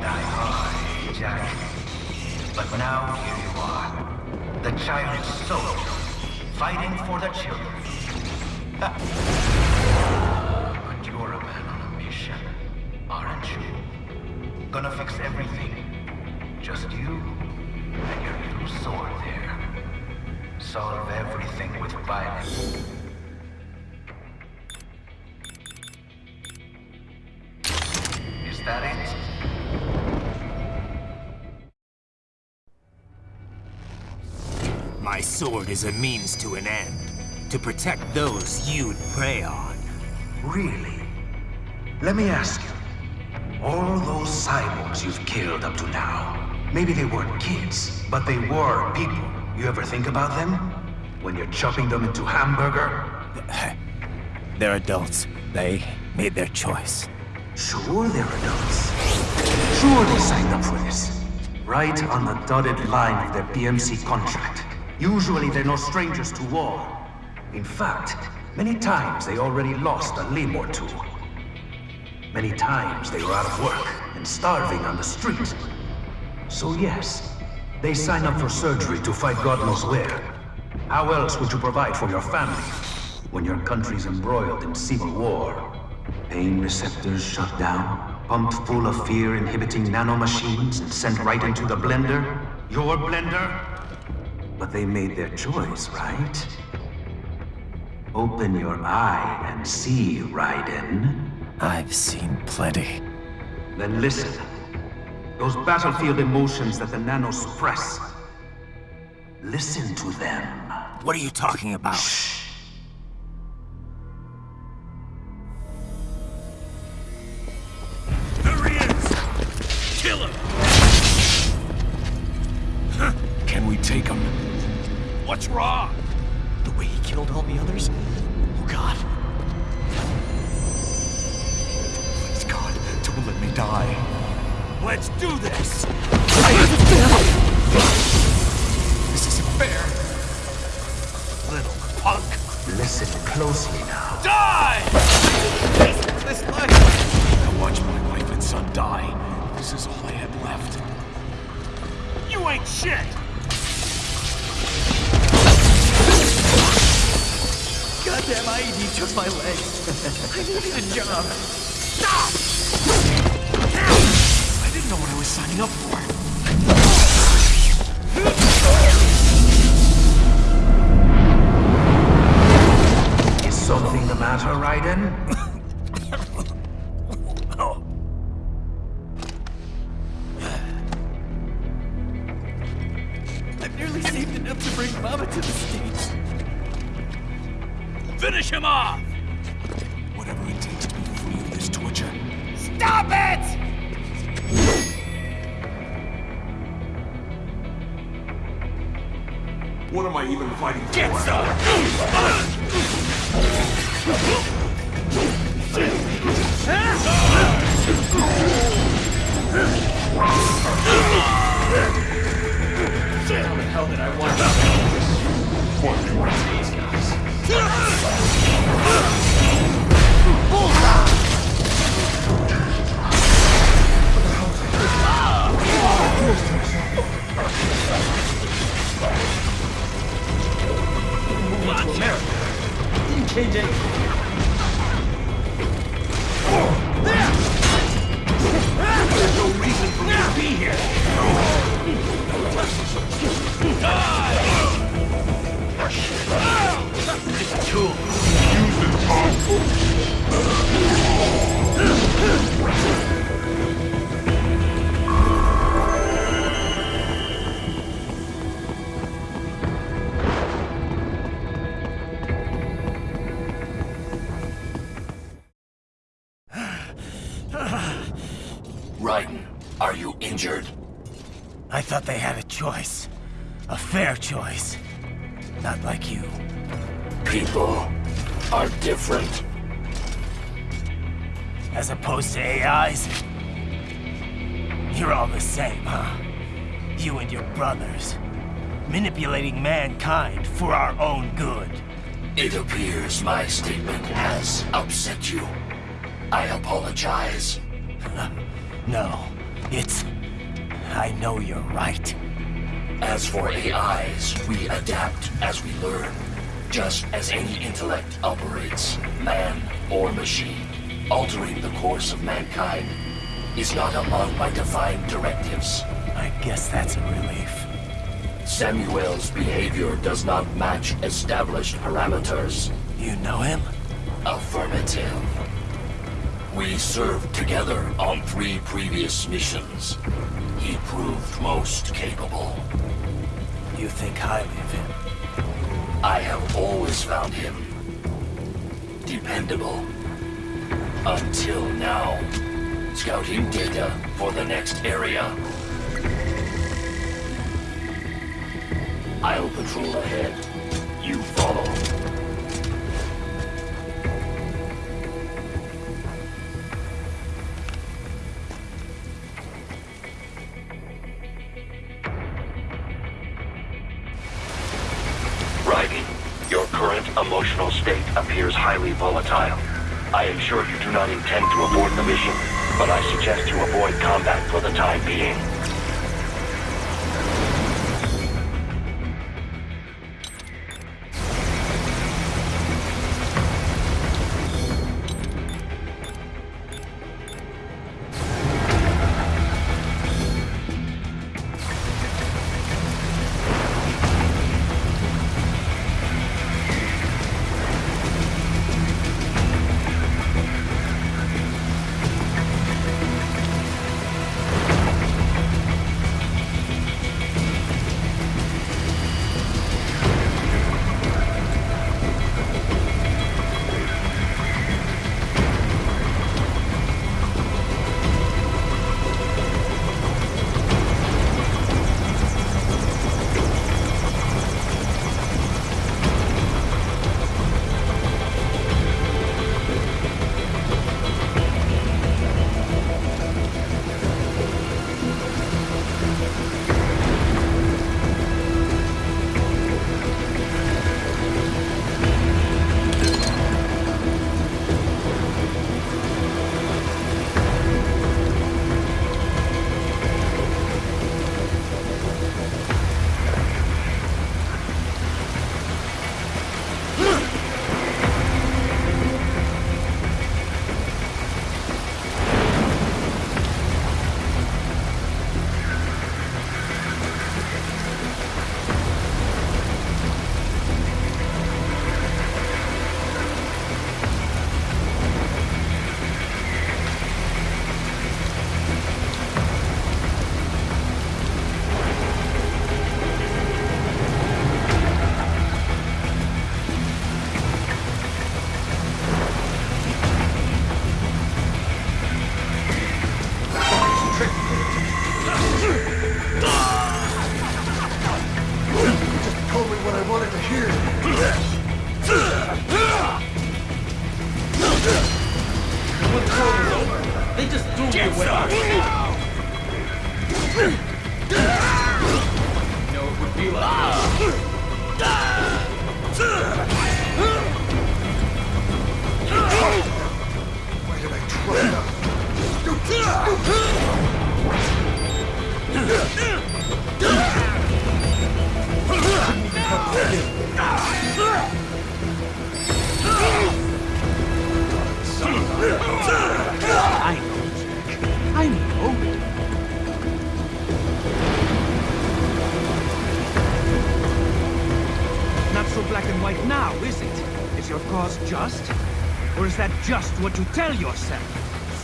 die hard, Jack. But now here you are. The child soldier, fighting for the children. but you're a man on a mission, aren't you? Gonna fix everything. Just you and your little sword there. Solve everything with violence. My sword is a means to an end. To protect those you'd prey on. Really? Let me ask you. All those cyborgs you've killed up to now, maybe they weren't kids, but they were people. You ever think about them? When you're chopping them into hamburger? They're adults. They made their choice. Sure they're adults. Sure they signed up for this. Right on the dotted line of their PMC contract. Usually they're no strangers to war. In fact, many times they already lost a limb or two. Many times they were out of work and starving on the street. So yes, they sign up for surgery to fight God knows where. How else would you provide for your family when your country's embroiled in civil war? Pain receptors shut down, pumped full of fear-inhibiting nanomachines and sent right into the blender? Your blender? But they made their choice, right? Open your eye and see, Raiden. I've seen plenty. Then listen. Those battlefield emotions that the nanos suppress. Listen to them. What are you talking about? There punk! Listen closely now. Die! This life! I watched my wife and son die. This is all I had left. You ain't shit! Goddamn IED took my leg. I needed a job. Stop! I didn't know what I was signing up for. beiden? The hell did I want choice. Not like you. People are different. As opposed to AIs? You're all the same, huh? You and your brothers. manipulating mankind for our own good. It appears my statement has upset you. I apologize. No, it's... I know you're right. As for AIs, we adapt as we learn. Just as any intellect operates, man or machine, altering the course of mankind is not among my divine directives. I guess that's a relief. Samuel's behavior does not match established parameters. You know him? Affirmative. We served together on three previous missions. He proved most capable. You think highly of him? I have always found him dependable. Until now. Scouting data for the next area. I'll patrol ahead. Volatile. I am sure you do not intend to abort the mission, but I suggest you avoid combat for the time being. Black and white now, is it? Is your cause just? Or is that just what you tell yourself?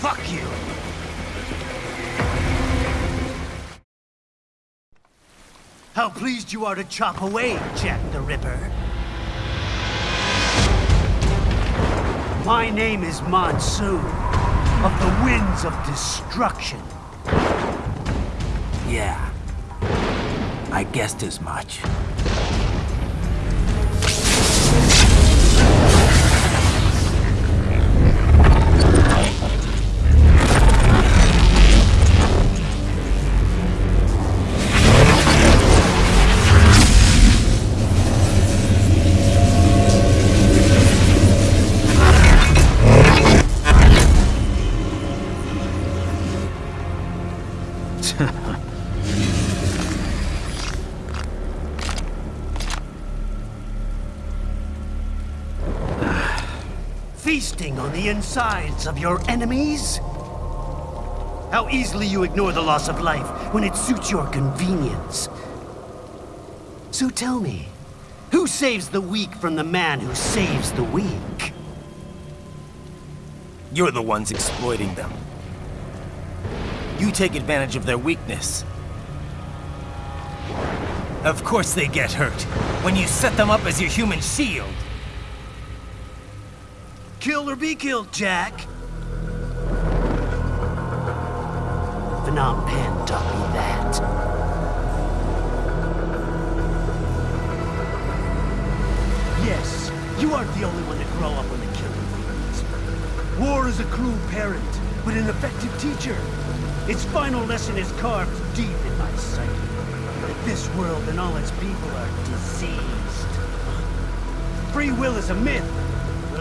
Fuck you! How pleased you are to chop away, Jack the Ripper. My name is Monsoon, of the Winds of Destruction. Yeah, I guessed as much. On the insides of your enemies? How easily you ignore the loss of life when it suits your convenience. So tell me, who saves the weak from the man who saves the weak? You're the ones exploiting them. You take advantage of their weakness. Of course they get hurt, when you set them up as your human shield. Kill or be killed, Jack. Phnom Penh taught me that. Yes, you aren't the only one to grow up with the killing fields. War is a cruel parent, but an effective teacher. Its final lesson is carved deep in my psyche. That this world and all its people are diseased. Free will is a myth.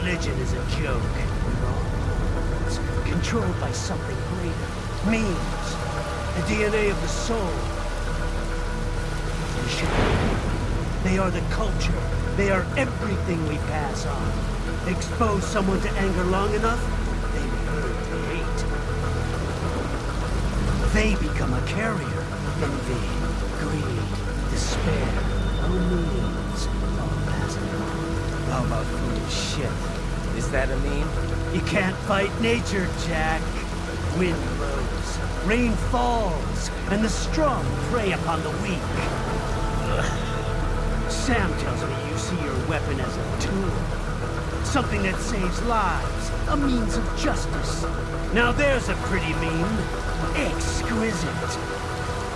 Religion is a joke. We're all it's controlled by something greater. Memes. The DNA of the soul. You know. They are the culture. They are everything we pass on. Expose someone to anger long enough, they learn to hate. They become a carrier. Envy, greed, despair, memes, all passing on. How about foolish shit? Is that a meme? You can't fight nature, Jack. Wind blows, rain falls, and the strong prey upon the weak. Ugh. Sam tells me you see your weapon as a tool. Something that saves lives, a means of justice. Now there's a pretty meme. Exquisite.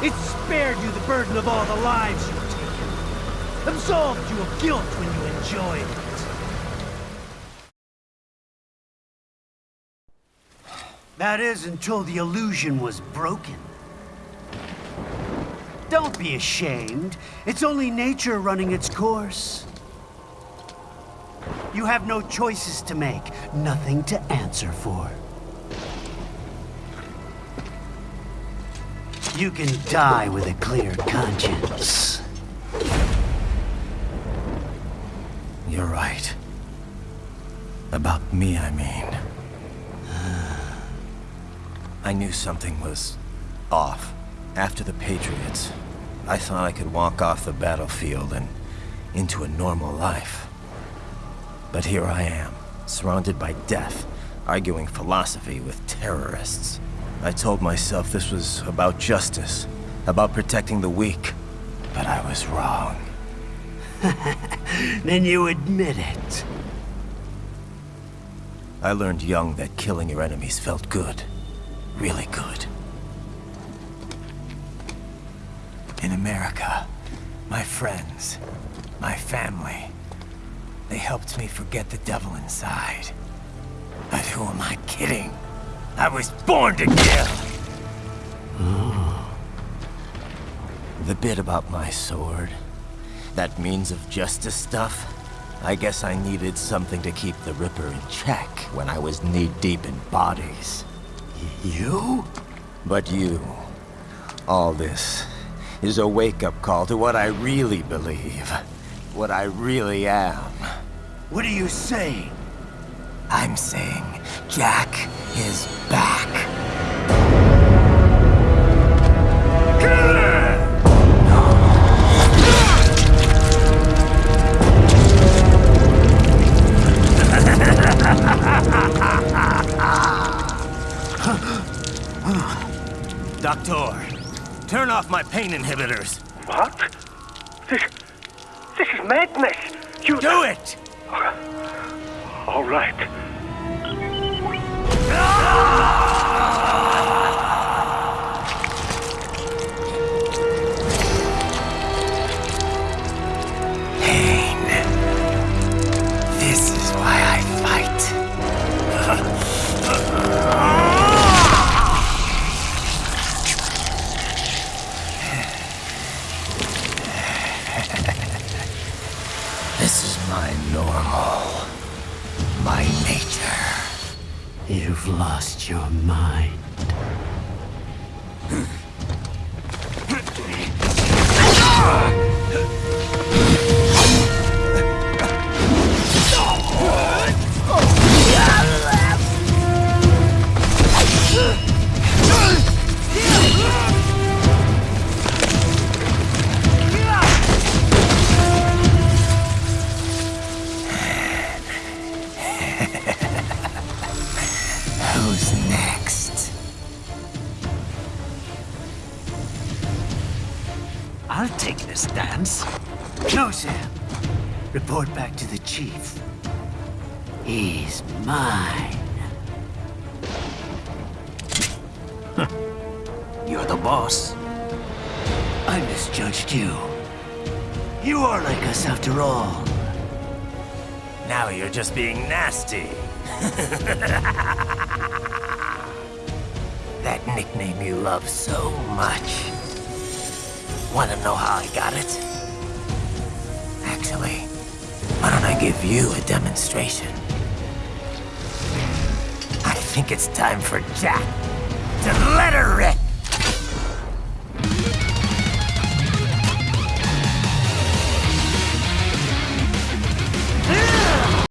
It spared you the burden of all the lives you've taken. Absolved you of guilt when you enjoyed it. That is until the illusion was broken. Don't be ashamed. It's only nature running its course. You have no choices to make, nothing to answer for. You can die with a clear conscience. You're right. About me, I mean. I knew something was off. After the Patriots, I thought I could walk off the battlefield and into a normal life. But here I am, surrounded by death, arguing philosophy with terrorists. I told myself this was about justice, about protecting the weak. But I was wrong. then you admit it. I learned young that killing your enemies felt good. Really good. In America, my friends, my family, they helped me forget the devil inside. But who am I kidding? I was born to kill! The bit about my sword, that means of justice stuff, I guess I needed something to keep the Ripper in check when I was knee-deep in bodies. You? But you, all this, is a wake-up call to what I really believe. What I really am. What are you saying? I'm saying Jack is back. Pain inhibitors. The boss. I misjudged you. You are like us after all. Now you're just being nasty. that nickname you love so much. Want to know how I got it? Actually, why don't I give you a demonstration? I think it's time for Jack to let her rip.